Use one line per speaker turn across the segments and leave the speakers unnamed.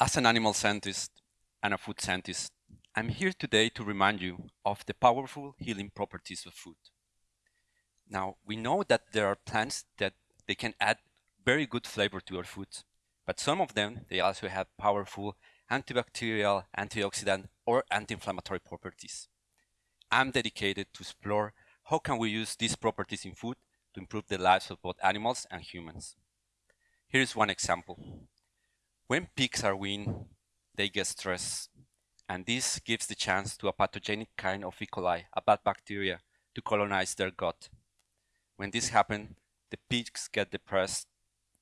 As an animal scientist and a food scientist, I'm here today to remind you of the powerful healing properties of food. Now, we know that there are plants that they can add very good flavor to our foods, but some of them, they also have powerful antibacterial, antioxidant, or anti-inflammatory properties. I'm dedicated to explore how can we use these properties in food to improve the lives of both animals and humans. Here's one example. When pigs are weaned, they get stressed, and this gives the chance to a pathogenic kind of E. coli, a bad bacteria, to colonize their gut. When this happens, the pigs get depressed,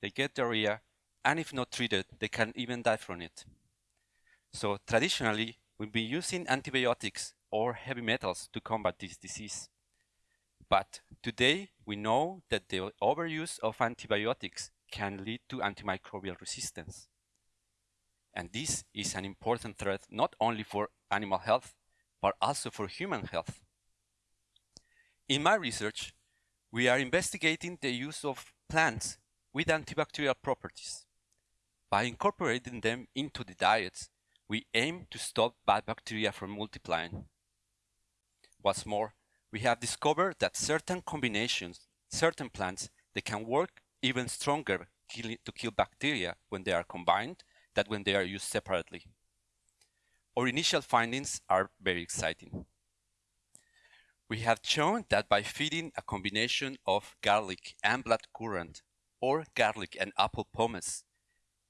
they get diarrhea, and if not treated, they can even die from it. So traditionally, we've been using antibiotics or heavy metals to combat this disease. But today, we know that the overuse of antibiotics can lead to antimicrobial resistance. And this is an important threat not only for animal health, but also for human health. In my research, we are investigating the use of plants with antibacterial properties. By incorporating them into the diets, we aim to stop bad bacteria from multiplying. What's more, we have discovered that certain combinations, certain plants, they can work even stronger to kill bacteria when they are combined than when they are used separately. Our initial findings are very exciting. We have shown that by feeding a combination of garlic and blood blackcurrant or garlic and apple pomace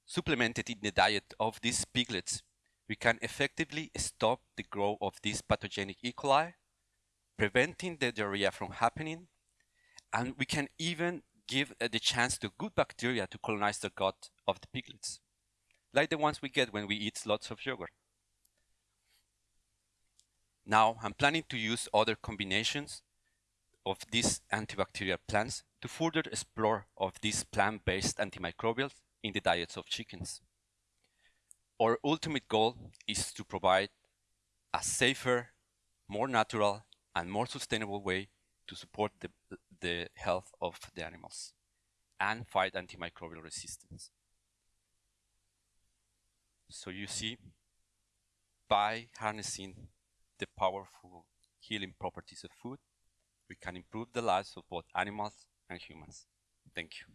supplemented in the diet of these piglets, we can effectively stop the growth of this pathogenic E. coli, preventing the diarrhea from happening, and we can even give uh, the chance to good bacteria to colonize the gut of the piglets like the ones we get when we eat lots of yogurt. Now I'm planning to use other combinations of these antibacterial plants to further explore of these plant-based antimicrobials in the diets of chickens. Our ultimate goal is to provide a safer, more natural, and more sustainable way to support the, the health of the animals and fight antimicrobial resistance. So you see, by harnessing the powerful healing properties of food, we can improve the lives of both animals and humans. Thank you.